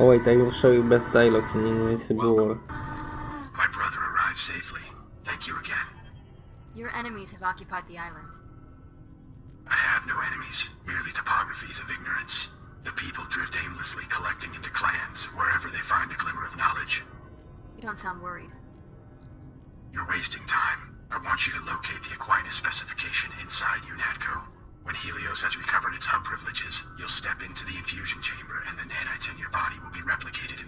Oj, I will show you best dialog i nic nie było. My brother arrived safely. Thank you again. Your enemies have occupied the island. I have no enemies, merely topographies of ignorance. The people drift aimlessly, collecting into clans wherever they find a glimmer of knowledge. You don't sound worried. You're wasting time. I want you to locate the Aquinas specification inside UNATCO. When Helios has recovered its hub privileges, you'll step into the infusion chamber and the nanites in your body will be replicated